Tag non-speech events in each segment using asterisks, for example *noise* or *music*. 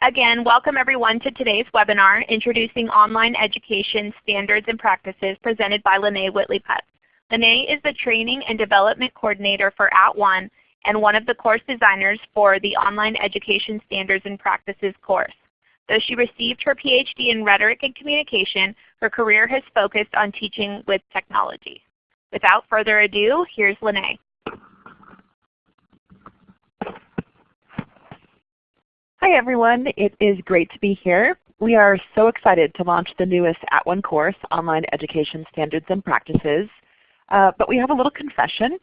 Again, welcome everyone to today's webinar, Introducing Online Education Standards and Practices, presented by Lene Whitley Putz. Lene is the Training and Development Coordinator for At @ONE and one of the course designers for the Online Education Standards and Practices course. Though she received her PhD in Rhetoric and Communication, her career has focused on teaching with technology. Without further ado, here's Lene. Hi everyone, it is great to be here. We are so excited to launch the newest At @ONE course, Online Education Standards and Practices. Uh, but we have a little confession.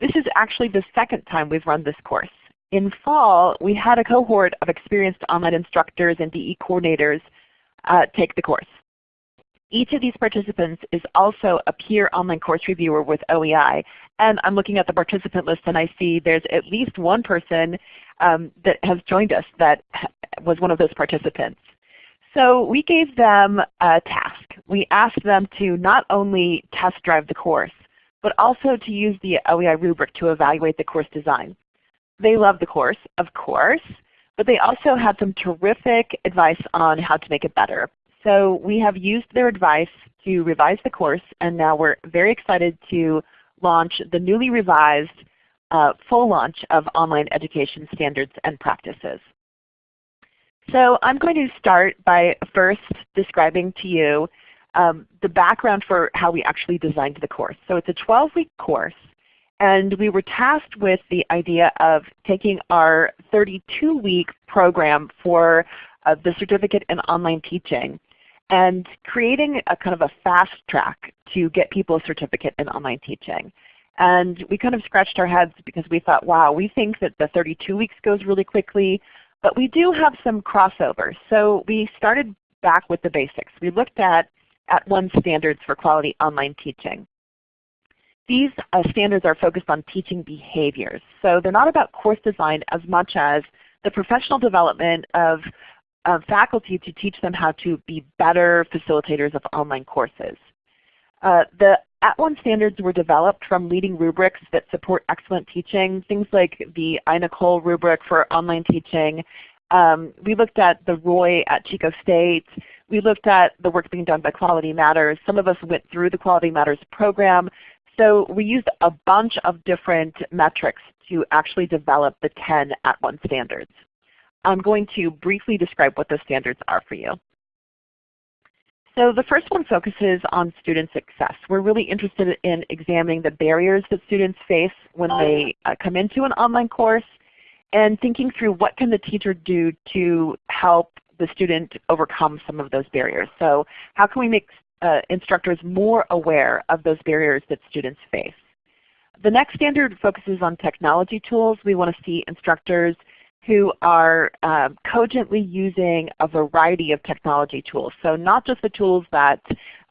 This is actually the second time we've run this course. In fall, we had a cohort of experienced online instructors and DE coordinators uh, take the course. Each of these participants is also a peer online course reviewer with OEI. And I'm looking at the participant list and I see there's at least one person um, that has joined us that was one of those participants. So we gave them a task. We asked them to not only test drive the course, but also to use the OEI rubric to evaluate the course design. They loved the course, of course, but they also had some terrific advice on how to make it better. So we have used their advice to revise the course, and now we're very excited to launch the newly revised uh, full launch of online education standards and practices. So I'm going to start by first describing to you um, the background for how we actually designed the course. So it's a 12-week course, and we were tasked with the idea of taking our 32-week program for uh, the Certificate in Online Teaching and creating a kind of a fast track to get people a certificate in online teaching. And we kind of scratched our heads because we thought, wow, we think that the 32 weeks goes really quickly, but we do have some crossover. So we started back with the basics. We looked at at @ONE standards for quality online teaching. These uh, standards are focused on teaching behaviors. So they're not about course design as much as the professional development of faculty to teach them how to be better facilitators of online courses. Uh, the at @ONE standards were developed from leading rubrics that support excellent teaching, things like the iNACOL rubric for online teaching. Um, we looked at the ROI at Chico State. We looked at the work being done by Quality Matters. Some of us went through the Quality Matters program. So we used a bunch of different metrics to actually develop the 10 at @ONE standards. I'm going to briefly describe what those standards are for you. So the first one focuses on student success. We're really interested in examining the barriers that students face when they uh, come into an online course and thinking through what can the teacher do to help the student overcome some of those barriers. So how can we make uh, instructors more aware of those barriers that students face? The next standard focuses on technology tools. We want to see instructors who are um, cogently using a variety of technology tools. So not just the tools that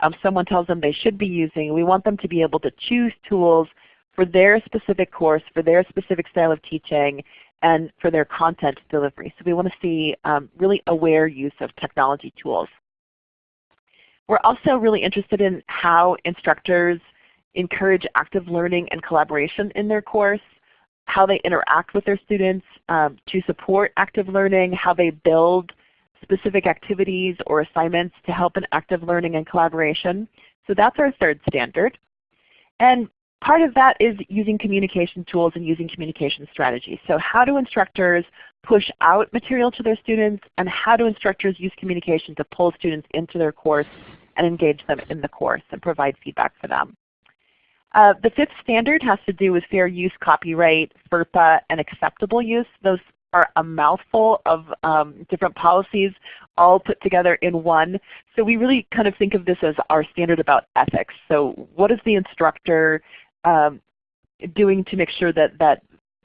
um, someone tells them they should be using. We want them to be able to choose tools for their specific course, for their specific style of teaching, and for their content delivery. So we want to see um, really aware use of technology tools. We're also really interested in how instructors encourage active learning and collaboration in their course how they interact with their students um, to support active learning, how they build specific activities or assignments to help in active learning and collaboration. So that's our third standard. And part of that is using communication tools and using communication strategies. So how do instructors push out material to their students and how do instructors use communication to pull students into their course and engage them in the course and provide feedback for them. Uh, the fifth standard has to do with fair use, copyright, FERPA, and acceptable use. Those are a mouthful of um, different policies all put together in one. So we really kind of think of this as our standard about ethics. So what is the instructor um, doing to make sure that, that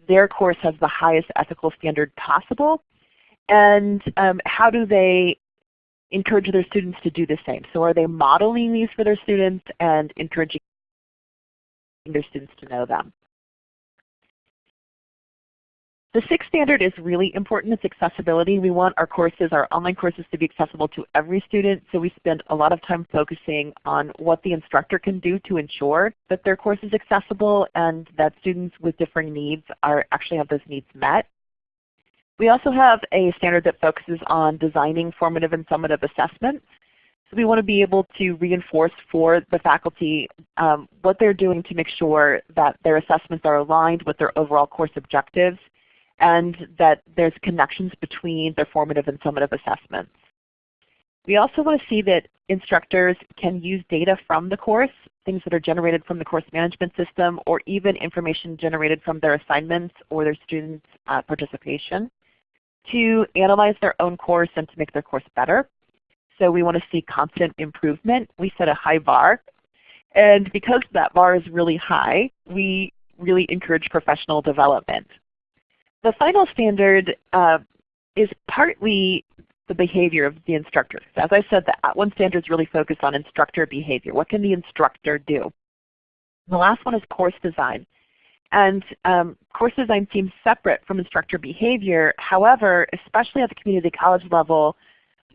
their course has the highest ethical standard possible? And um, how do they encourage their students to do the same? So are they modeling these for their students and encouraging their students to know them. The sixth standard is really important. It's accessibility. We want our courses, our online courses to be accessible to every student. So we spend a lot of time focusing on what the instructor can do to ensure that their course is accessible and that students with differing needs are actually have those needs met. We also have a standard that focuses on designing formative and summative assessments. So we want to be able to reinforce for the faculty um, what they're doing to make sure that their assessments are aligned with their overall course objectives and that there's connections between their formative and summative assessments. We also want to see that instructors can use data from the course, things that are generated from the course management system, or even information generated from their assignments or their students' uh, participation to analyze their own course and to make their course better. So we want to see constant improvement. We set a high bar. And because that bar is really high, we really encourage professional development. The final standard uh, is partly the behavior of the instructor. As I said, the @ONE standard is really focused on instructor behavior. What can the instructor do? The last one is course design. And um, course design seems separate from instructor behavior. However, especially at the community college level,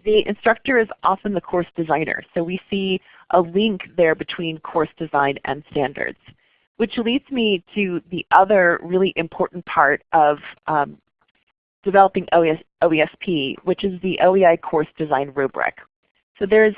the instructor is often the course designer. So we see a link there between course design and standards. Which leads me to the other really important part of um, developing OES, OESP, which is the OEI course design rubric. So there's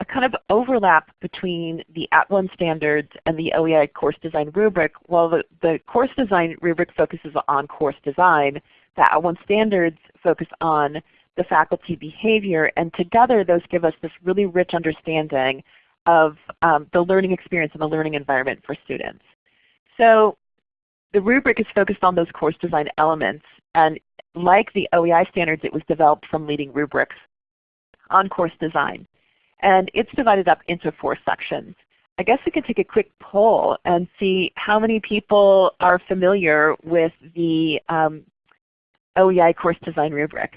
a kind of overlap between the At @ONE standards and the OEI course design rubric. While the, the course design rubric focuses on course design, the At @ONE standards focus on the faculty behavior, and together those give us this really rich understanding of um, the learning experience and the learning environment for students. So the rubric is focused on those course design elements, and like the OEI standards, it was developed from leading rubrics on course design. And it's divided up into four sections. I guess we could take a quick poll and see how many people are familiar with the um, OEI course design rubric.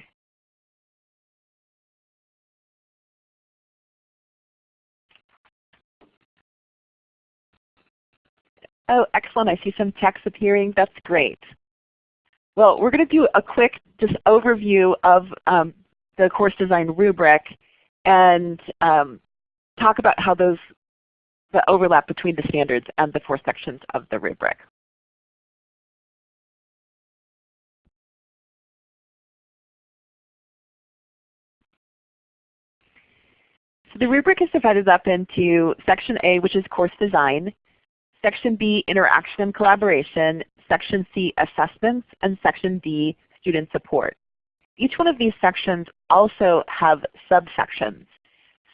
Oh, excellent. I see some text appearing. That's great. Well, we're going to do a quick just overview of um, the course design rubric and um, talk about how those the overlap between the standards and the four sections of the rubric. So the rubric is divided up into Section A, which is course design, Section B, interaction and collaboration, Section C, assessments, and Section D, student support. Each one of these sections also have subsections.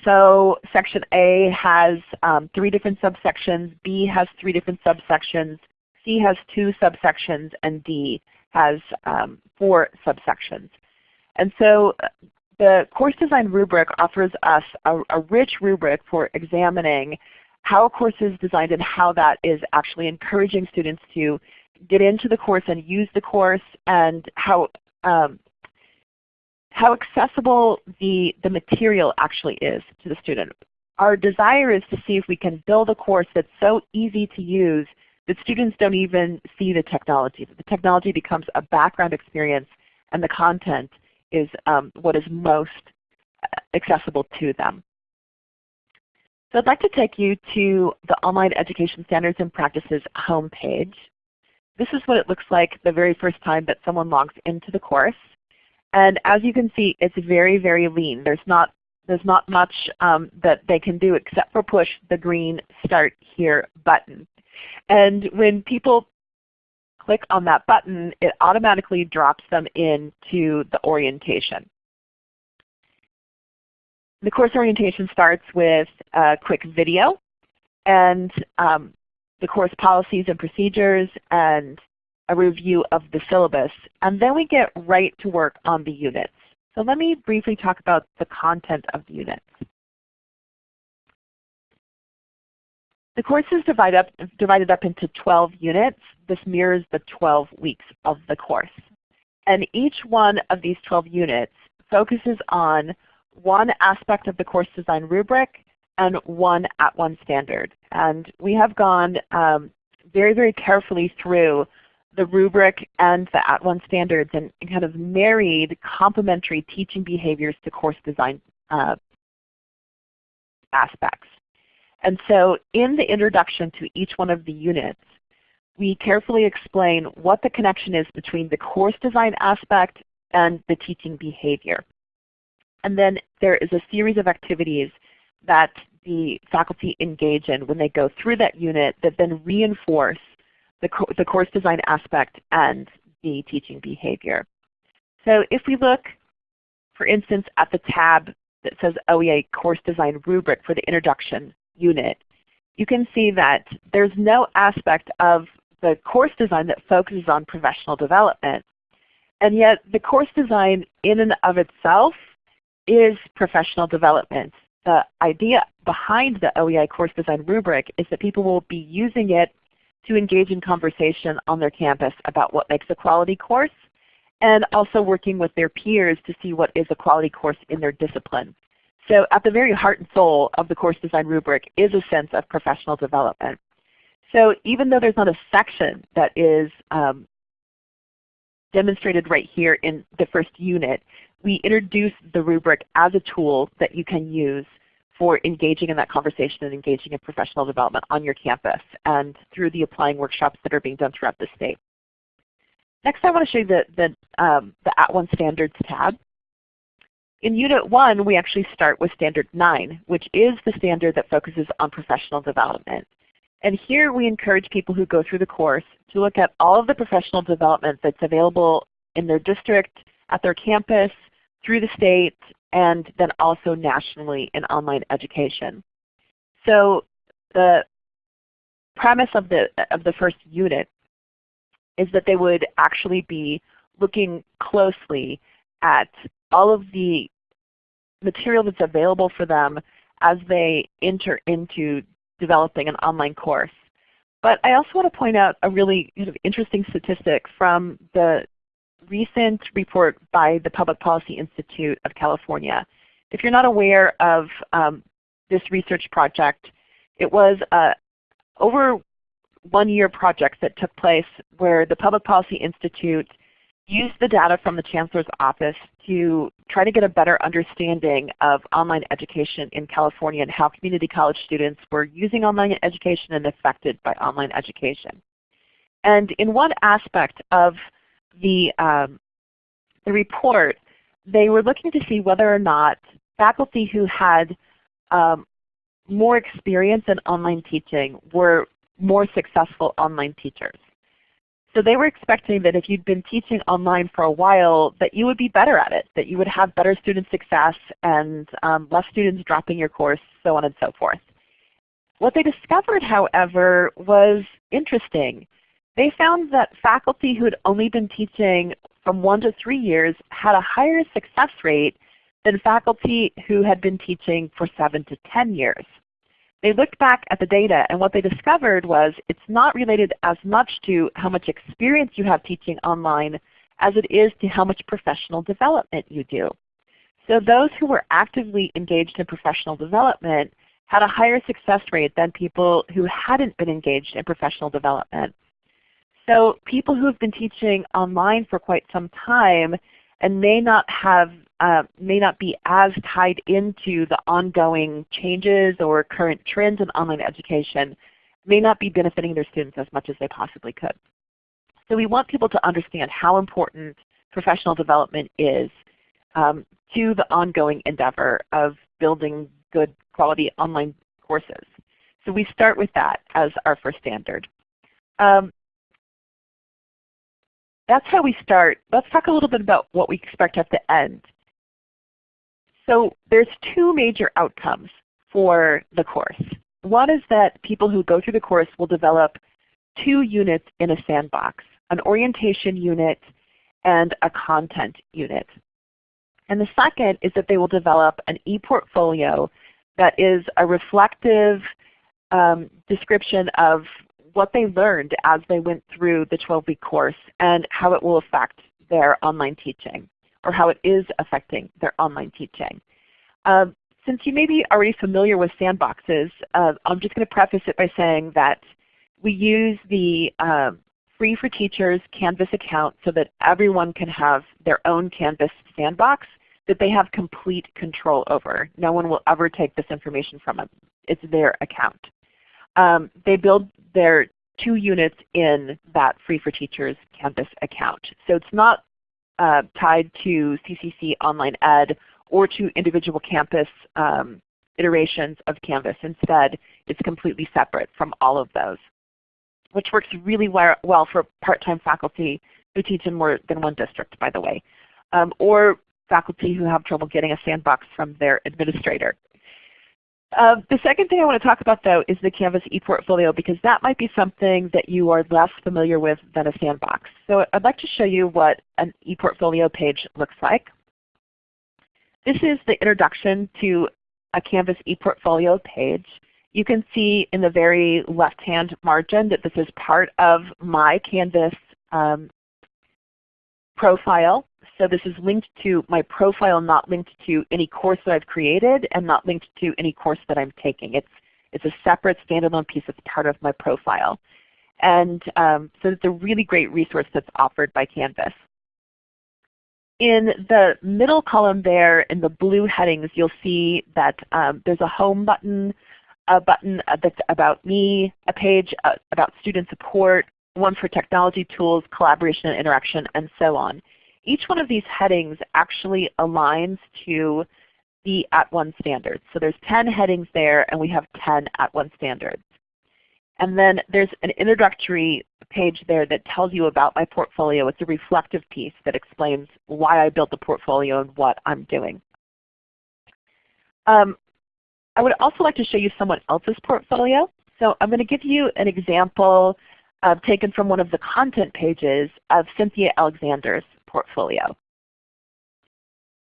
So Section A has um, three different subsections, B has three different subsections, C has two subsections, and D has um, four subsections. And so uh, the course design rubric offers us a, a rich rubric for examining how a course is designed and how that is actually encouraging students to get into the course and use the course and how um, how accessible the, the material actually is to the student. Our desire is to see if we can build a course that's so easy to use that students don't even see the technology. That the technology becomes a background experience and the content is um, what is most accessible to them. So I'd like to take you to the Online Education Standards and Practices homepage. This is what it looks like the very first time that someone logs into the course. And as you can see, it's very, very lean. There's not, there's not much um, that they can do except for push the green Start Here button. And when people click on that button, it automatically drops them into the orientation. The course orientation starts with a quick video and um, the course policies and procedures and a review of the syllabus. And then we get right to work on the units. So let me briefly talk about the content of the units. The course is divided up, divided up into 12 units. This mirrors the 12 weeks of the course. And each one of these 12 units focuses on one aspect of the course design rubric and one at @ONE standard. And we have gone um, very, very carefully through the rubric and the at @ONE standards and kind of married complementary teaching behaviors to course design uh, aspects. And so in the introduction to each one of the units, we carefully explain what the connection is between the course design aspect and the teaching behavior. And then there is a series of activities that the faculty engage in when they go through that unit that then reinforce the, co the course design aspect and the teaching behavior. So if we look, for instance, at the tab that says OEI Course Design Rubric for the Introduction unit, you can see that there's no aspect of the course design that focuses on professional development. And yet the course design in and of itself is professional development. The idea behind the OEI course design rubric is that people will be using it to engage in conversation on their campus about what makes a quality course and also working with their peers to see what is a quality course in their discipline. So at the very heart and soul of the course design rubric is a sense of professional development. So even though there's not a section that is um, demonstrated right here in the first unit, we introduce the rubric as a tool that you can use for engaging in that conversation and engaging in professional development on your campus and through the applying workshops that are being done throughout the state. Next I want to show you the, the, um, the @ONE Standards tab. In Unit 1 we actually start with Standard 9, which is the standard that focuses on professional development. And here we encourage people who go through the course to look at all of the professional development that's available in their district, at their campus, through the state, and then also nationally in online education. So the premise of the, of the first unit is that they would actually be looking closely at all of the material that's available for them as they enter into developing an online course. But I also want to point out a really kind of interesting statistic from the recent report by the Public Policy Institute of California. If you're not aware of um, this research project, it was a over one year project that took place where the Public Policy Institute used the data from the Chancellor's Office to try to get a better understanding of online education in California and how community college students were using online education and affected by online education. And in one aspect of the, um, the report, they were looking to see whether or not faculty who had um, more experience in online teaching were more successful online teachers. So they were expecting that if you'd been teaching online for a while that you would be better at it, that you would have better student success and um, less students dropping your course, so on and so forth. What they discovered, however, was interesting. They found that faculty who had only been teaching from one to three years had a higher success rate than faculty who had been teaching for seven to 10 years. They looked back at the data and what they discovered was it's not related as much to how much experience you have teaching online as it is to how much professional development you do. So those who were actively engaged in professional development had a higher success rate than people who hadn't been engaged in professional development. So people who have been teaching online for quite some time and may not have uh, may not be as tied into the ongoing changes or current trends in online education, may not be benefiting their students as much as they possibly could. So we want people to understand how important professional development is um, to the ongoing endeavor of building good quality online courses. So we start with that as our first standard. Um, that's how we start. Let's talk a little bit about what we expect at the end. So there's two major outcomes for the course. One is that people who go through the course will develop two units in a sandbox, an orientation unit and a content unit. And the second is that they will develop an e-portfolio that is a reflective um, description of what they learned as they went through the 12-week course and how it will affect their online teaching or how it is affecting their online teaching. Um, since you may be already familiar with sandboxes, uh, I'm just going to preface it by saying that we use the uh, free for teachers Canvas account so that everyone can have their own Canvas sandbox that they have complete control over. No one will ever take this information from them. It's their account. Um, they build their two units in that free for teachers Canvas account. So it's not uh, tied to CCC Online Ed or to individual campus um, iterations of Canvas. Instead, it's completely separate from all of those, which works really well for part-time faculty who teach in more than one district, by the way, um, or faculty who have trouble getting a sandbox from their administrator. Uh, the second thing I want to talk about though is the Canvas ePortfolio because that might be something that you are less familiar with than a sandbox. So I'd like to show you what an ePortfolio page looks like. This is the introduction to a Canvas ePortfolio page. You can see in the very left-hand margin that this is part of my Canvas um, profile. So this is linked to my profile, not linked to any course that I've created and not linked to any course that I'm taking. It's, it's a separate standalone piece that's part of my profile. And um, so it's a really great resource that's offered by Canvas. In the middle column there in the blue headings, you'll see that um, there's a home button, a button uh, that's about me, a page uh, about student support, one for technology tools, collaboration and interaction, and so on. Each one of these headings actually aligns to the at @ONE standards. So there's 10 headings there and we have 10 at @ONE standards. And then there's an introductory page there that tells you about my portfolio. It's a reflective piece that explains why I built the portfolio and what I'm doing. Um, I would also like to show you someone else's portfolio. So I'm going to give you an example uh, taken from one of the content pages of Cynthia Alexander's portfolio.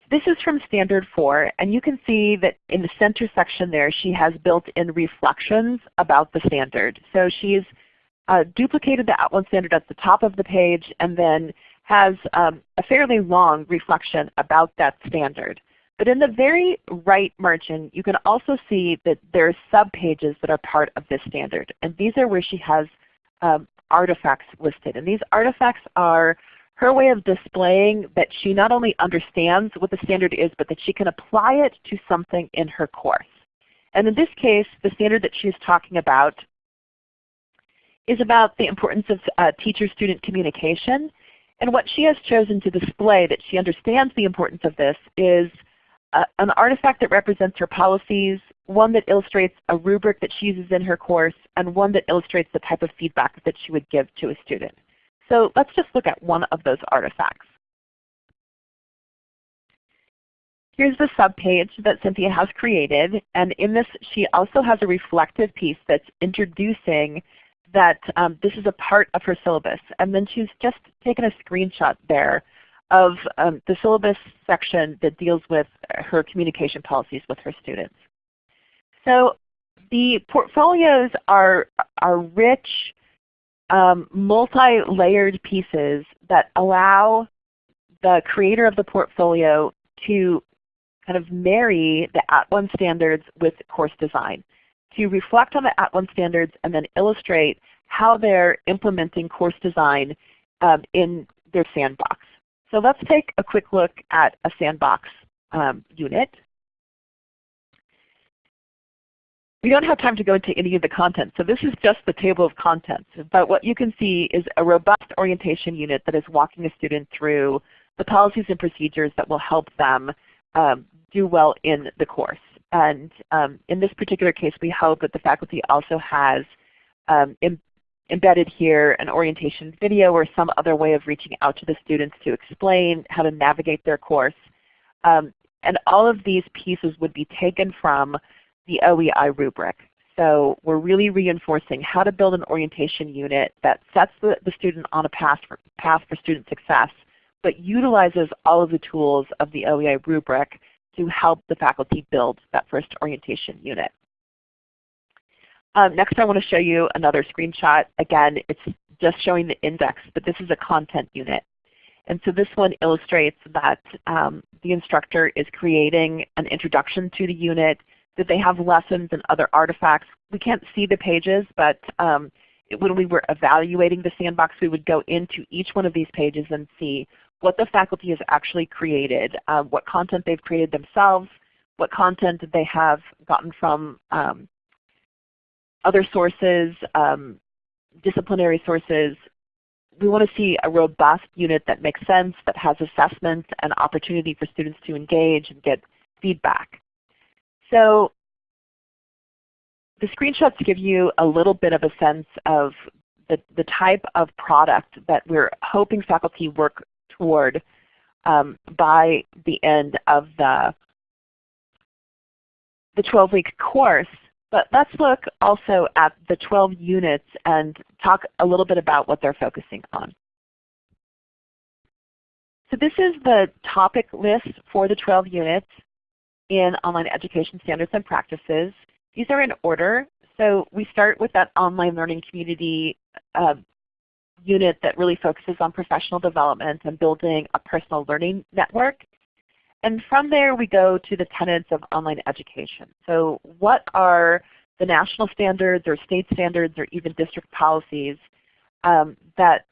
This is from Standard 4, and you can see that in the center section there she has built-in reflections about the standard. So she's uh, duplicated the @ONE standard at the top of the page and then has um, a fairly long reflection about that standard. But in the very right margin, you can also see that there are sub-pages that are part of this standard. And these are where she has um, artifacts listed. And these artifacts are her way of displaying that she not only understands what the standard is, but that she can apply it to something in her course. And in this case, the standard that she's talking about is about the importance of uh, teacher-student communication. And what she has chosen to display that she understands the importance of this is uh, an artifact that represents her policies, one that illustrates a rubric that she uses in her course, and one that illustrates the type of feedback that she would give to a student. So let's just look at one of those artifacts. Here's the subpage that Cynthia has created, and in this she also has a reflective piece that's introducing that um, this is a part of her syllabus. And then she's just taken a screenshot there of um, the syllabus section that deals with her communication policies with her students. So the portfolios are, are rich, um, multi-layered pieces that allow the creator of the portfolio to kind of marry the At @ONE standards with course design, to reflect on the At @ONE standards and then illustrate how they're implementing course design um, in their sandbox. So let's take a quick look at a sandbox um, unit. We don't have time to go into any of the content, so this is just the table of contents. But what you can see is a robust orientation unit that is walking a student through the policies and procedures that will help them um, do well in the course. And um, in this particular case, we hope that the faculty also has um, embedded here an orientation video or some other way of reaching out to the students to explain how to navigate their course. Um, and all of these pieces would be taken from the OEI rubric. So we're really reinforcing how to build an orientation unit that sets the, the student on a path for, path for student success, but utilizes all of the tools of the OEI rubric to help the faculty build that first orientation unit. Um, next I want to show you another screenshot. Again, it's just showing the index, but this is a content unit. And so this one illustrates that um, the instructor is creating an introduction to the unit, that they have lessons and other artifacts. We can't see the pages, but um, when we were evaluating the sandbox, we would go into each one of these pages and see what the faculty has actually created, uh, what content they've created themselves, what content they have gotten from um, other sources, um, disciplinary sources, we want to see a robust unit that makes sense, that has assessments and opportunity for students to engage and get feedback. So the screenshots give you a little bit of a sense of the, the type of product that we're hoping faculty work toward um, by the end of the, the 12-week course. But let's look also at the 12 units and talk a little bit about what they're focusing on. So this is the topic list for the 12 units in Online Education Standards and Practices. These are in order. So we start with that online learning community uh, unit that really focuses on professional development and building a personal learning network. And from there we go to the tenets of online education. So what are the national standards or state standards or even district policies um, that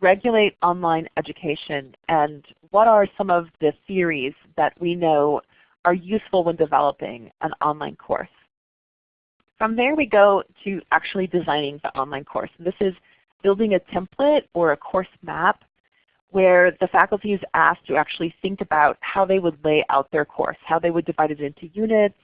regulate online education and what are some of the theories that we know are useful when developing an online course. From there we go to actually designing the online course. This is building a template or a course map where the faculty is asked to actually think about how they would lay out their course, how they would divide it into units,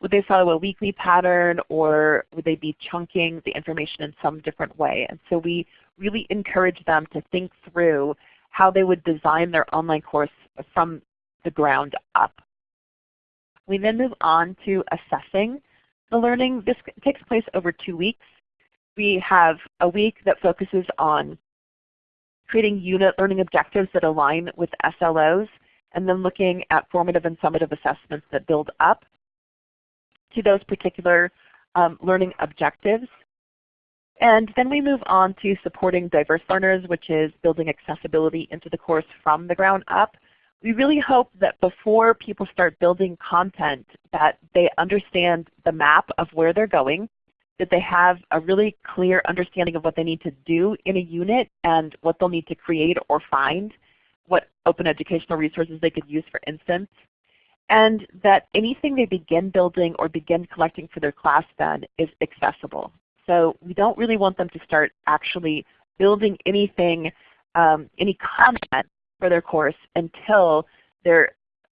would they follow a weekly pattern or would they be chunking the information in some different way? And so we really encourage them to think through how they would design their online course from the ground up. We then move on to assessing the learning. This takes place over two weeks. We have a week that focuses on creating unit learning objectives that align with SLOs, and then looking at formative and summative assessments that build up to those particular um, learning objectives. And then we move on to supporting diverse learners, which is building accessibility into the course from the ground up we really hope that before people start building content that they understand the map of where they're going, that they have a really clear understanding of what they need to do in a unit and what they'll need to create or find, what open educational resources they could use for instance, and that anything they begin building or begin collecting for their class then is accessible. So we don't really want them to start actually building anything, um, any content for their course until they're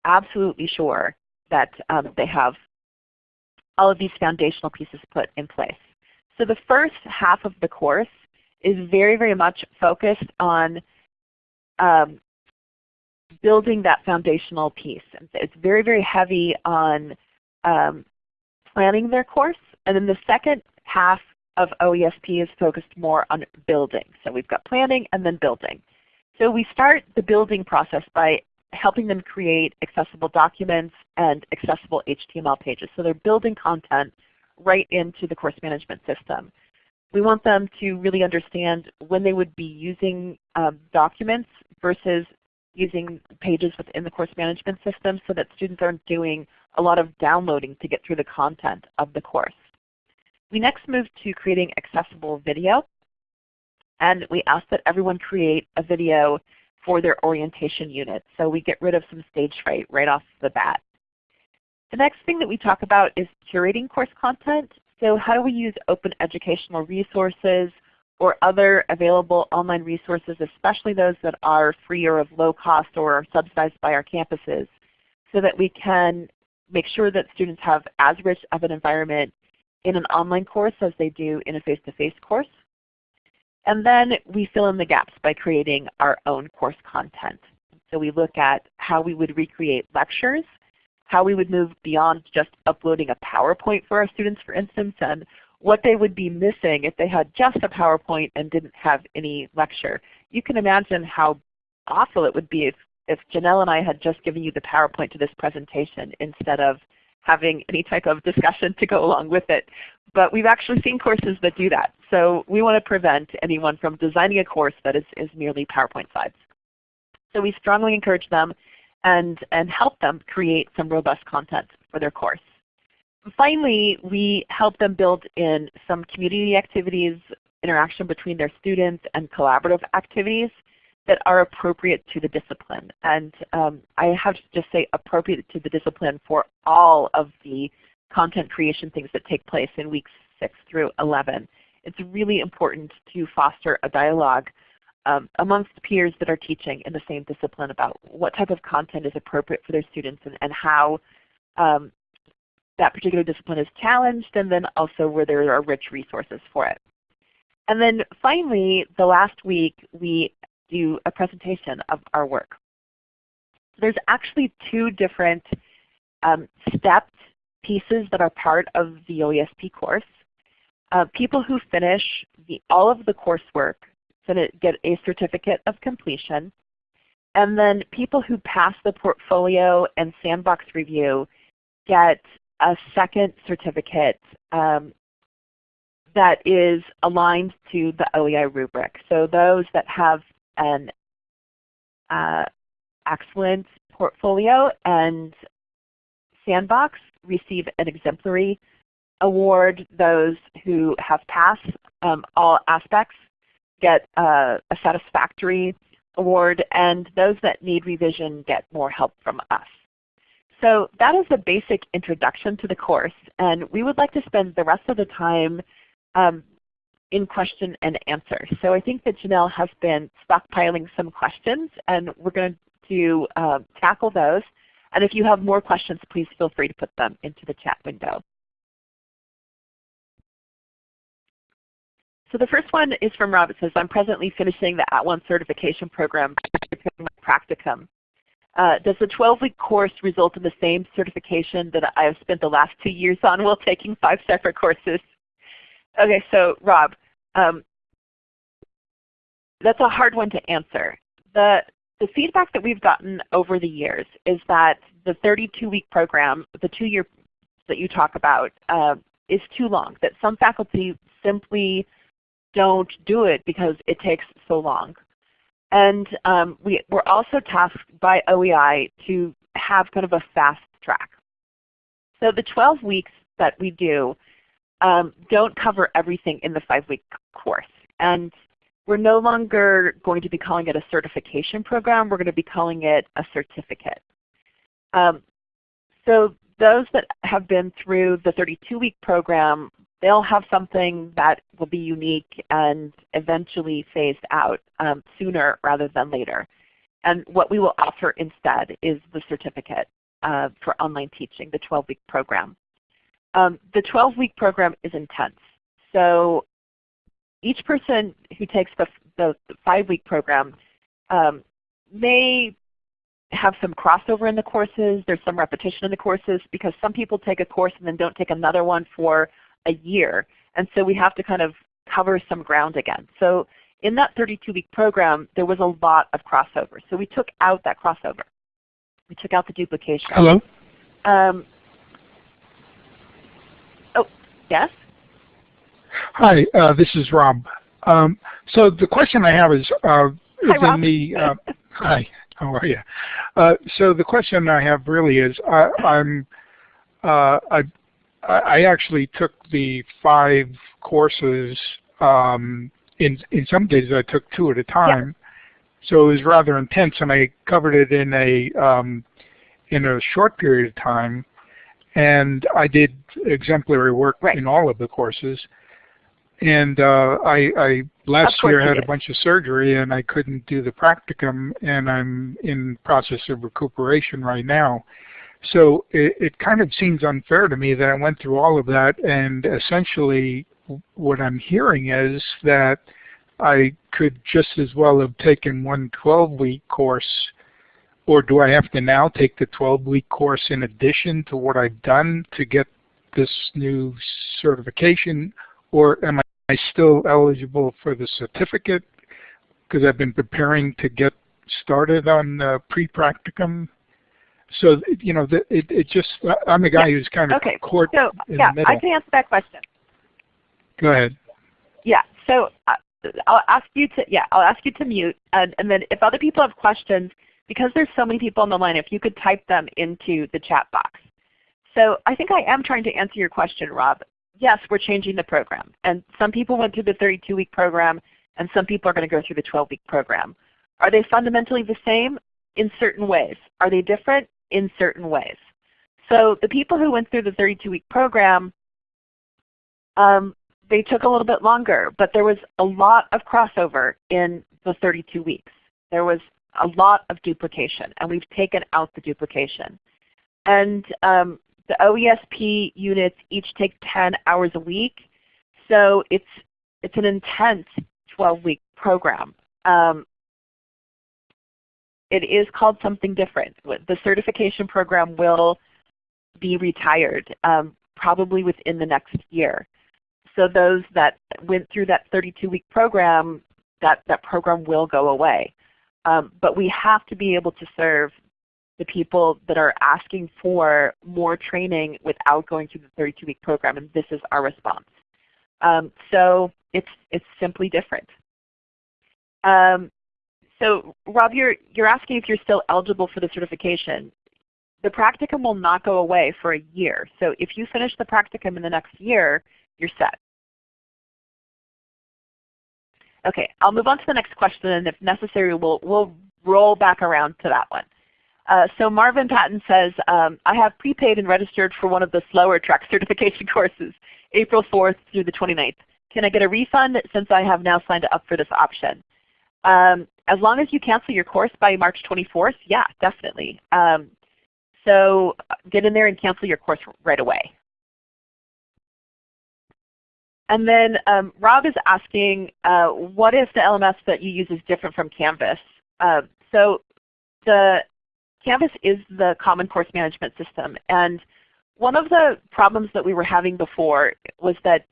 absolutely sure that um, they have all of these foundational pieces put in place. So the first half of the course is very, very much focused on um, building that foundational piece. It's very, very heavy on um, planning their course. And then the second half of OESP is focused more on building. So we've got planning and then building. So we start the building process by helping them create accessible documents and accessible HTML pages. So they're building content right into the course management system. We want them to really understand when they would be using um, documents versus using pages within the course management system so that students aren't doing a lot of downloading to get through the content of the course. We next move to creating accessible video. And we ask that everyone create a video for their orientation unit. So we get rid of some stage fright right off the bat. The next thing that we talk about is curating course content. So how do we use open educational resources or other available online resources, especially those that are free or of low cost or are subsidized by our campuses, so that we can make sure that students have as rich of an environment in an online course as they do in a face-to-face -face course. And then we fill in the gaps by creating our own course content. So we look at how we would recreate lectures, how we would move beyond just uploading a PowerPoint for our students for instance, and what they would be missing if they had just a PowerPoint and didn't have any lecture. You can imagine how awful it would be if, if Janelle and I had just given you the PowerPoint to this presentation instead of having any type of discussion to go along with it. But we've actually seen courses that do that. So we want to prevent anyone from designing a course that is, is merely PowerPoint slides. So we strongly encourage them and, and help them create some robust content for their course. Finally, we help them build in some community activities, interaction between their students, and collaborative activities that are appropriate to the discipline. And um, I have to just say appropriate to the discipline for all of the content creation things that take place in weeks 6 through 11. It's really important to foster a dialogue um, amongst peers that are teaching in the same discipline about what type of content is appropriate for their students and, and how um, that particular discipline is challenged and then also where there are rich resources for it. And then finally, the last week we do a presentation of our work. There's actually two different um, stepped pieces that are part of the OESP course. Uh, people who finish the, all of the coursework get a certificate of completion. And then people who pass the portfolio and sandbox review get a second certificate um, that is aligned to the OEI rubric. So those that have an uh, excellent portfolio and sandbox receive an exemplary award. Those who have passed um, all aspects get uh, a satisfactory award, and those that need revision get more help from us. So that is the basic introduction to the course, and we would like to spend the rest of the time um, in question and answer. So I think that Janelle has been stockpiling some questions, and we're going to uh, tackle those. And if you have more questions, please feel free to put them into the chat window. So the first one is from Rob. It says, I'm presently finishing the At One certification program practicum. Uh, does the 12-week course result in the same certification that I have spent the last two years on while taking five separate courses? Okay, so Rob, um, that's a hard one to answer. The, the feedback that we've gotten over the years is that the 32-week program, the two-year that you talk about, uh, is too long, that some faculty simply don't do it because it takes so long. And um, we, we're also tasked by OEI to have kind of a fast track. So the 12 weeks that we do um, don't cover everything in the five-week course. And we're no longer going to be calling it a certification program. We're going to be calling it a certificate. Um, so those that have been through the 32-week program they'll have something that will be unique and eventually phased out um, sooner rather than later. And what we will offer instead is the certificate uh, for online teaching, the 12-week program. Um, the 12-week program is intense. So each person who takes the, the, the five-week program um, may have some crossover in the courses. There's some repetition in the courses because some people take a course and then don't take another one for a year. And so we have to kind of cover some ground again. So in that 32-week program, there was a lot of crossover. So we took out that crossover. We took out the duplication. Hello? Um, oh, yes? Hi, uh, this is Rob. Um, so the question I have is, uh, is hi, in the, uh, hi, how are you? Uh, so the question I have really is, I, I'm, uh, I I actually took the five courses. Um, in in some cases, I took two at a time, yeah. so it was rather intense, and I covered it in a um, in a short period of time. And I did exemplary work right. in all of the courses. And uh, I, I last year had a bunch of surgery, and I couldn't do the practicum, and I'm in process of recuperation right now. So it, it kind of seems unfair to me that I went through all of that and essentially what I'm hearing is that I could just as well have taken one 12-week course or do I have to now take the 12-week course in addition to what I've done to get this new certification or am I still eligible for the certificate because I've been preparing to get started on uh, pre-practicum so you know, the, it it just I'm a guy yeah. who's kind of okay. caught so, in yeah, the middle. I can answer that question. Go ahead. Yeah. So uh, I'll ask you to yeah I'll ask you to mute and, and then if other people have questions because there's so many people on the line if you could type them into the chat box. So I think I am trying to answer your question, Rob. Yes, we're changing the program. And some people went through the 32-week program, and some people are going to go through the 12-week program. Are they fundamentally the same? In certain ways. Are they different? in certain ways. So the people who went through the 32-week program, um, they took a little bit longer, but there was a lot of crossover in the 32 weeks. There was a lot of duplication, and we've taken out the duplication. And um, the OESP units each take 10 hours a week, so it's, it's an intense 12-week program. Um, it is called something different. The certification program will be retired um, probably within the next year. So those that went through that 32-week program, that, that program will go away. Um, but we have to be able to serve the people that are asking for more training without going through the 32-week program, and this is our response. Um, so it's, it's simply different. Um, so Rob, you're, you're asking if you're still eligible for the certification. The practicum will not go away for a year. So if you finish the practicum in the next year, you're set. Okay, I'll move on to the next question, and if necessary, we'll, we'll roll back around to that one. Uh, so Marvin Patton says, um, I have prepaid and registered for one of the slower track *laughs* certification courses, April 4th through the 29th. Can I get a refund since I have now signed up for this option? Um, as long as you cancel your course by March 24th, yeah, definitely. Um, so uh, get in there and cancel your course right away. And then um, Rob is asking, uh, what if the LMS that you use is different from Canvas? Uh, so the Canvas is the Common Course Management System. And one of the problems that we were having before was that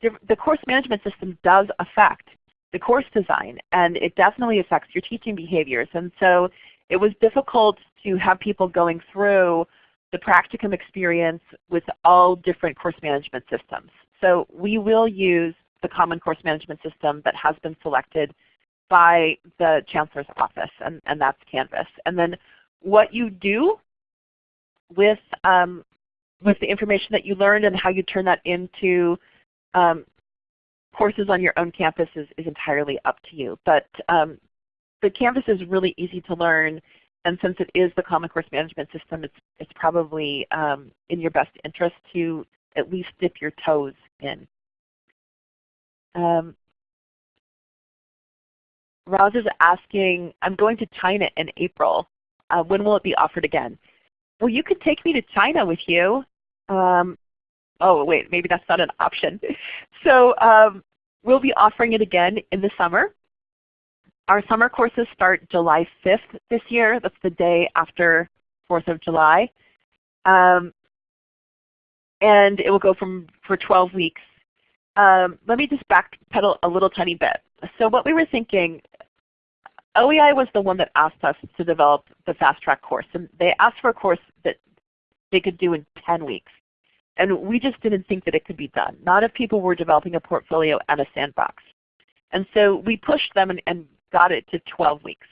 the course management system does affect the course design, and it definitely affects your teaching behaviors. And so it was difficult to have people going through the practicum experience with all different course management systems. So we will use the Common Course Management System that has been selected by the Chancellor's Office, and, and that's Canvas. And then what you do with, um, with the information that you learned and how you turn that into um, courses on your own campus is, is entirely up to you. But um, the Canvas is really easy to learn, and since it is the Common Course Management System, it's, it's probably um, in your best interest to at least dip your toes in. Um, Roz is asking, I'm going to China in April. Uh, when will it be offered again? Well, you could take me to China with you. Um, oh, wait, maybe that's not an option. *laughs* so um, we'll be offering it again in the summer. Our summer courses start July 5th this year. That's the day after 4th of July. Um, and it will go from for 12 weeks. Um, let me just backpedal a little tiny bit. So what we were thinking, OEI was the one that asked us to develop the fast track course. And they asked for a course that they could do in 10 weeks. And we just didn't think that it could be done. Not if people were developing a portfolio and a sandbox. And so we pushed them and, and got it to 12 weeks.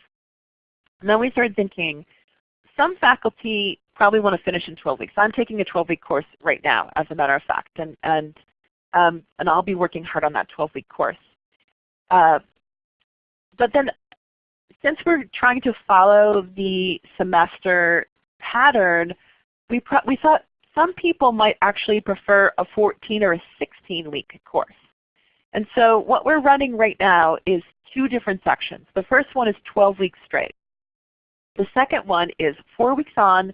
And then we started thinking, some faculty probably want to finish in 12 weeks. I'm taking a 12-week course right now, as a matter of fact, and, and, um, and I'll be working hard on that 12-week course. Uh, but then since we're trying to follow the semester pattern, we, we thought some people might actually prefer a 14 or a 16 week course. And so what we're running right now is two different sections. The first one is 12 weeks straight. The second one is four weeks on,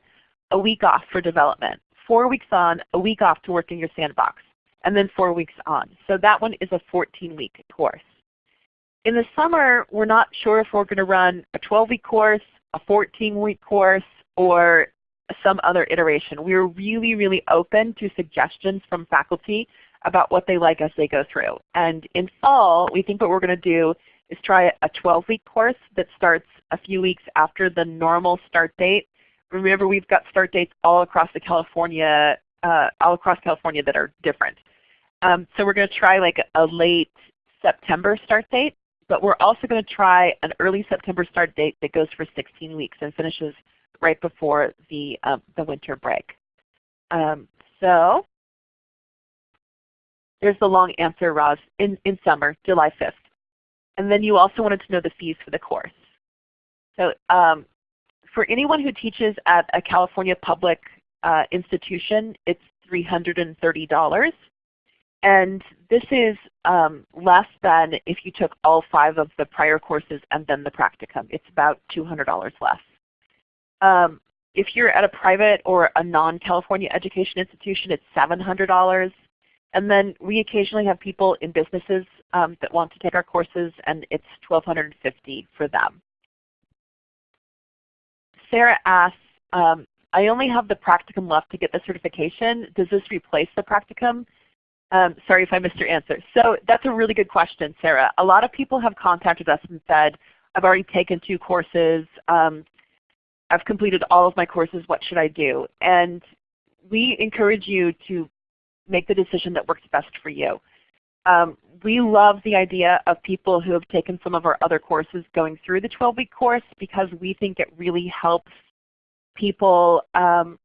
a week off for development, four weeks on, a week off to work in your sandbox, and then four weeks on. So that one is a 14-week course. In the summer, we're not sure if we're going to run a 12-week course, a 14-week course, or some other iteration. We're really, really open to suggestions from faculty about what they like as they go through. And in fall, we think what we're going to do is try a 12-week course that starts a few weeks after the normal start date. Remember, we've got start dates all across the California, uh, all across California that are different. Um, so we're going to try like a late September start date, but we're also going to try an early September start date that goes for 16 weeks and finishes right before the, um, the winter break. Um, so there's the long answer, Roz, in, in summer, July 5th. And then you also wanted to know the fees for the course. So um, for anyone who teaches at a California public uh, institution, it's $330. and this is um, less than if you took all five of the prior courses and then the practicum. It's about $200 less. Um, if you're at a private or a non-California education institution, it's $700. And then we occasionally have people in businesses um, that want to take our courses, and it's $1,250 for them. Sarah asks, um, I only have the practicum left to get the certification. Does this replace the practicum? Um, sorry if I missed your answer. So that's a really good question, Sarah. A lot of people have contacted us and said, I've already taken two courses. Um, I've completed all of my courses. What should I do? And we encourage you to make the decision that works best for you. Um, we love the idea of people who have taken some of our other courses going through the 12-week course because we think it really helps people um,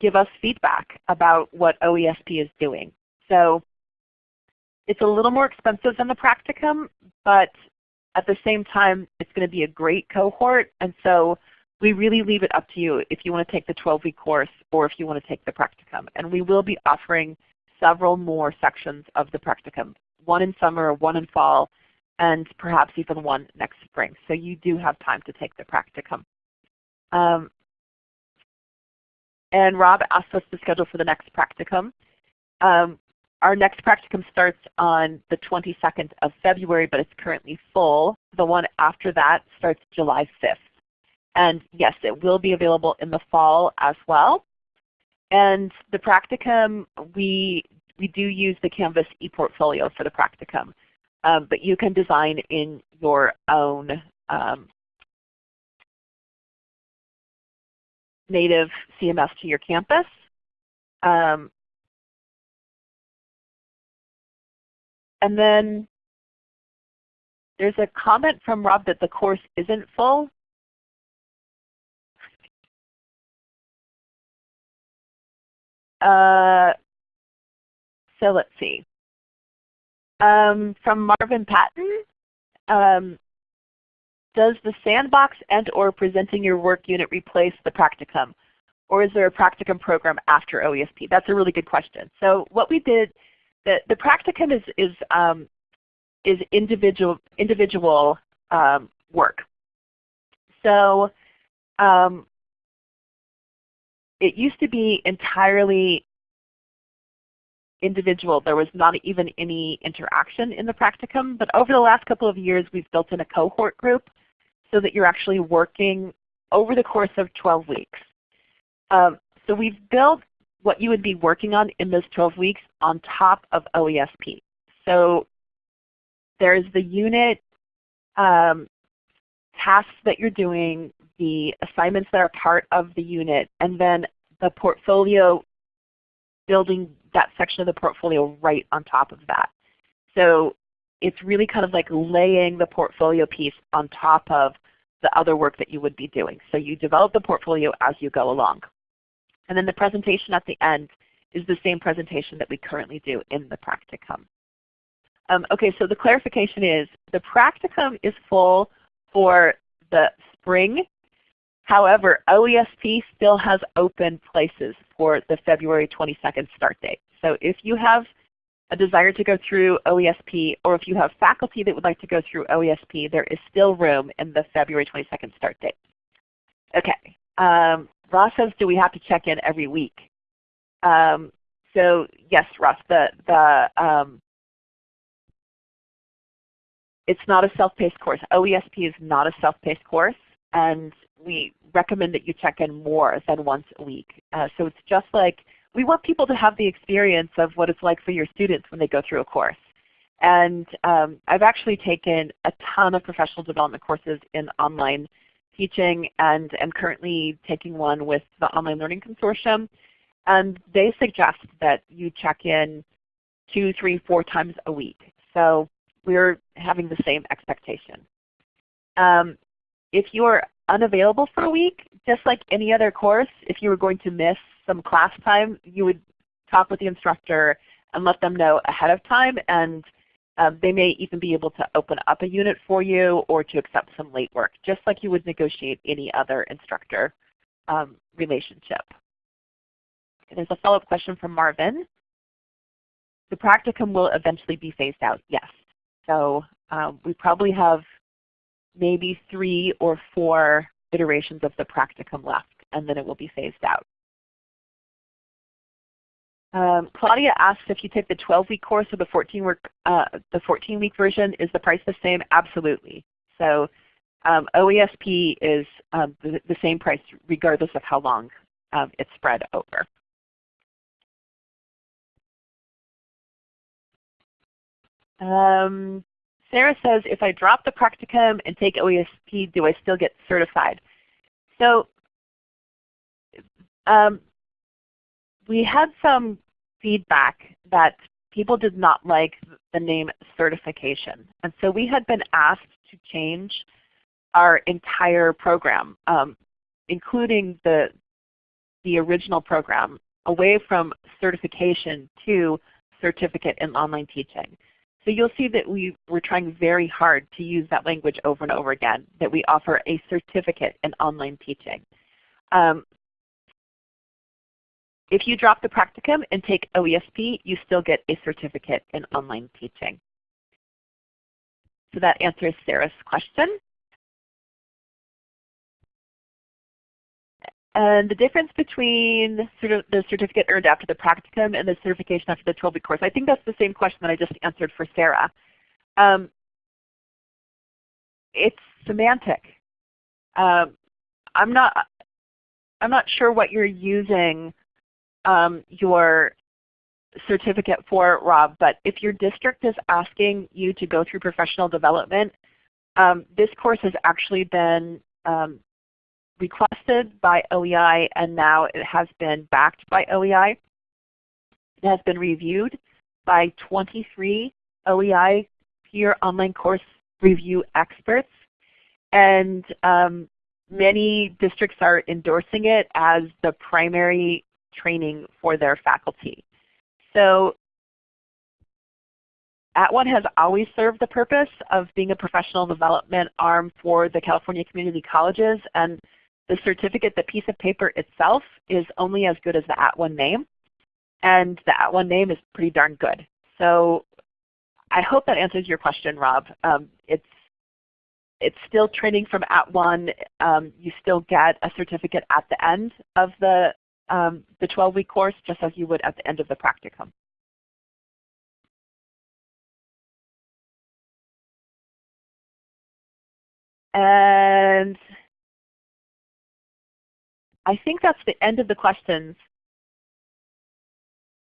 give us feedback about what OESP is doing. So it's a little more expensive than the practicum, but at the same time it's going to be a great cohort. And so we really leave it up to you if you want to take the 12-week course or if you want to take the practicum. And we will be offering several more sections of the practicum, one in summer, one in fall, and perhaps even one next spring. So you do have time to take the practicum. Um, and Rob asked us to schedule for the next practicum. Um, our next practicum starts on the 22nd of February, but it's currently full. The one after that starts July 5th. And yes, it will be available in the fall as well. And the practicum, we, we do use the Canvas ePortfolio for the practicum. Um, but you can design in your own um, native CMS to your campus. Um, and then there's a comment from Rob that the course isn't full. Uh, so let's see. Um, from Marvin Patton, um, does the sandbox and or presenting your work unit replace the practicum? Or is there a practicum program after OESP? That's a really good question. So what we did, the, the practicum is, is, um, is individual, individual um, work. So um, it used to be entirely individual. There was not even any interaction in the practicum. But over the last couple of years, we've built in a cohort group so that you're actually working over the course of 12 weeks. Um, so we've built what you would be working on in those 12 weeks on top of OESP. So there's the unit um, tasks that you're doing, the assignments that are part of the unit, and then the portfolio, building that section of the portfolio right on top of that. So it's really kind of like laying the portfolio piece on top of the other work that you would be doing. So you develop the portfolio as you go along. And then the presentation at the end is the same presentation that we currently do in the practicum. Um, okay, so the clarification is the practicum is full for the spring. However, OESP still has open places for the February 22nd start date. So if you have a desire to go through OESP, or if you have faculty that would like to go through OESP, there is still room in the February 22nd start date. Okay, um, Ross says, do we have to check in every week? Um, so yes, Ross, the, the um, it's not a self-paced course. OESP is not a self-paced course, and we recommend that you check in more than once a week. Uh, so it's just like we want people to have the experience of what it's like for your students when they go through a course. And um, I've actually taken a ton of professional development courses in online teaching and am currently taking one with the Online Learning Consortium. And they suggest that you check in two, three, four times a week. So we're having the same expectation. Um, if you're unavailable for a week, just like any other course, if you were going to miss some class time, you would talk with the instructor and let them know ahead of time and um, they may even be able to open up a unit for you or to accept some late work, just like you would negotiate any other instructor um, relationship. there's a follow-up question from Marvin. the practicum will eventually be phased out, yes. So um, we probably have maybe three or four iterations of the practicum left, and then it will be phased out. Um, Claudia asks if you take the 12-week course or the 14-week uh, the 14-week version, is the price the same? Absolutely. So um, OESP is um, the, the, same price regardless of how long um, it's spread over. Um, Sarah says, if I drop the practicum and take OESP, do I still get certified? So um, we had some feedback that people did not like the name certification. And so we had been asked to change our entire program, um, including the, the original program, away from certification to certificate in online teaching. So you'll see that we were trying very hard to use that language over and over again, that we offer a certificate in online teaching. Um, if you drop the practicum and take OESP, you still get a certificate in online teaching. So that answers Sarah's question. And the difference between sort of the certificate earned after the practicum and the certification after the 12-week course, I think that's the same question that I just answered for Sarah. Um, it's semantic. Um, I'm not I'm not sure what you're using um, your certificate for, Rob, but if your district is asking you to go through professional development, um, this course has actually been um, requested by OEI and now it has been backed by OEI. It has been reviewed by 23 OEI peer online course review experts and um, many districts are endorsing it as the primary training for their faculty. So At @ONE has always served the purpose of being a professional development arm for the California community colleges and the certificate, the piece of paper itself is only as good as the at @ONE name. And the at @ONE name is pretty darn good. So I hope that answers your question, Rob. Um, it's it's still training from at @ONE. Um, you still get a certificate at the end of the um, the 12-week course just as you would at the end of the practicum. And I think that's the end of the questions.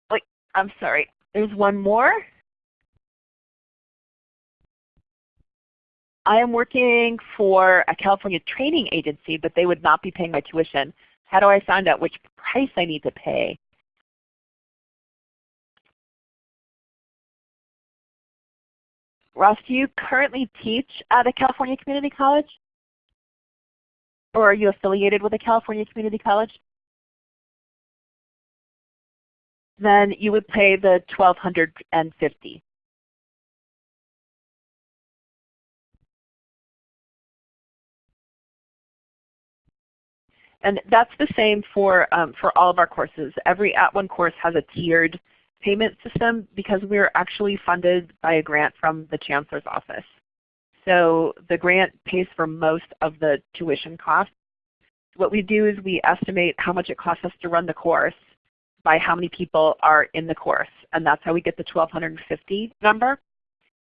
Wait, I'm sorry. There's one more. I am working for a California training agency, but they would not be paying my tuition. How do I find out which price I need to pay? Ross, do you currently teach at a California community college? Or are you affiliated with a California community college? Then you would pay the 1250 And that's the same for, um, for all of our courses. Every At @ONE course has a tiered payment system because we're actually funded by a grant from the Chancellor's Office. So the grant pays for most of the tuition costs. What we do is we estimate how much it costs us to run the course by how many people are in the course. And that's how we get the 1250 number.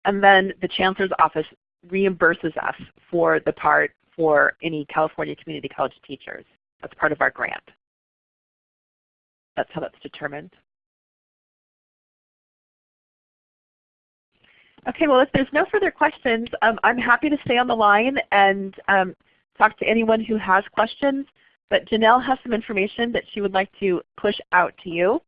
And then the Chancellor's Office reimburses us for the part for any California Community College teachers. That's part of our grant. That's how that's determined. Okay, well if there's no further questions, um, I'm happy to stay on the line and um, talk to anyone who has questions. But Janelle has some information that she would like to push out to you.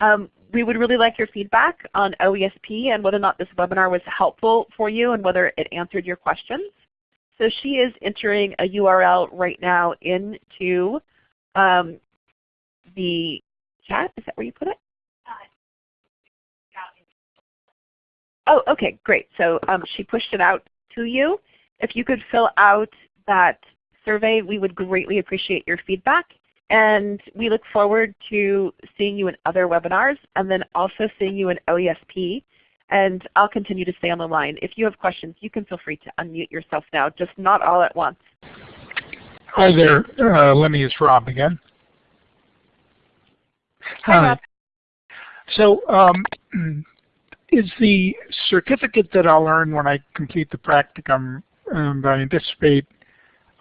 Um, we would really like your feedback on OESP and whether or not this webinar was helpful for you and whether it answered your questions. So she is entering a URL right now into um, the chat. Is that where you put it? Oh, okay, great. So um, she pushed it out to you. If you could fill out that survey, we would greatly appreciate your feedback. And we look forward to seeing you in other webinars and then also seeing you in OESP. And I'll continue to stay on the line. If you have questions, you can feel free to unmute yourself now, just not all at once. Hi there, uh, Lenny. It's Rob again. Hi, Rob. So um, is the certificate that I'll earn when I complete the practicum, and I anticipate,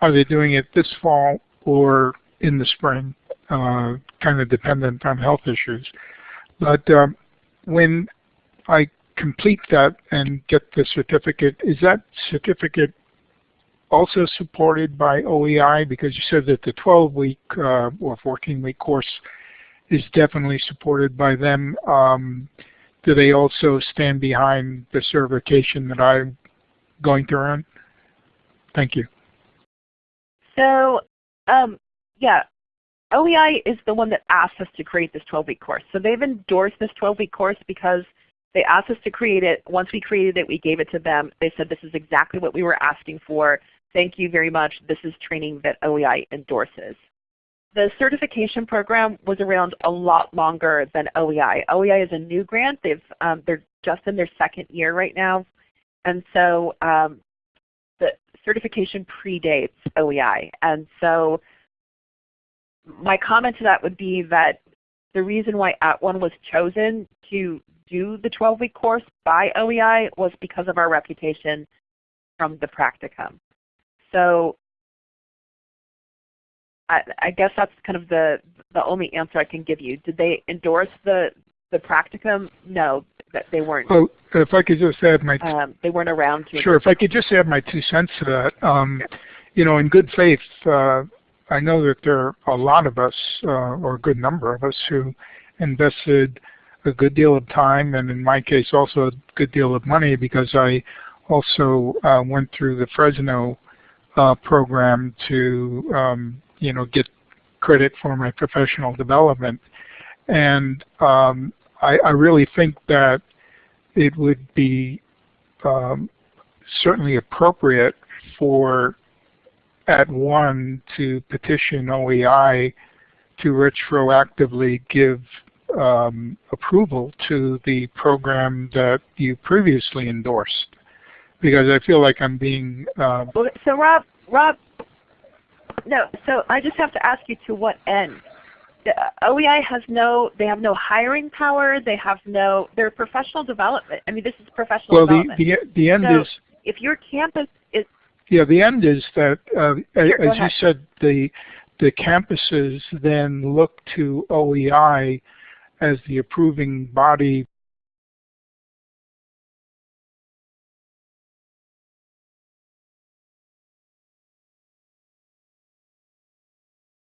are they doing it this fall or in the spring, uh, kind of dependent on health issues. But um, when I complete that and get the certificate, is that certificate also supported by OEI? Because you said that the 12-week uh, or 14-week course is definitely supported by them. Um, do they also stand behind the certification that I'm going to earn? Thank you. So um, yeah, OEI is the one that asked us to create this 12-week course. So they've endorsed this 12-week course because they asked us to create it. Once we created it, we gave it to them. They said this is exactly what we were asking for. Thank you very much. This is training that OEI endorses. The certification program was around a lot longer than OEI. OEI is a new grant. They've, um, they're just in their second year right now. And so um, the certification predates OEI. And so my comment to that would be that the reason why At @ONE was chosen to do the 12-week course by OEI was because of our reputation from the practicum. So I, I, guess that's kind of the, the only answer I can give you. Did they endorse the, the practicum? No, that they weren't. Well, if I could just add my... Um, they weren't around to... Sure, if I could just add my two cents to that. Um, you know, in good faith, uh, I know that there are a lot of us, uh, or a good number of us, who invested a good deal of time and in my case also a good deal of money because I also uh, went through the Fresno uh, program to um, you know get credit for my professional development. And um, I, I, really think that it would be um, certainly appropriate for at @ONE to petition OEI to retroactively give um, approval to the program that you previously endorsed. Because I feel like I'm being uh, so Rob Rob no so I just have to ask you to what end? The OEI has no they have no hiring power they have no they're professional development. I mean this is professional well development. the the, the end so is if your campus is yeah, the end is that, uh, sure, as you said, the the campuses then look to OEI as the approving body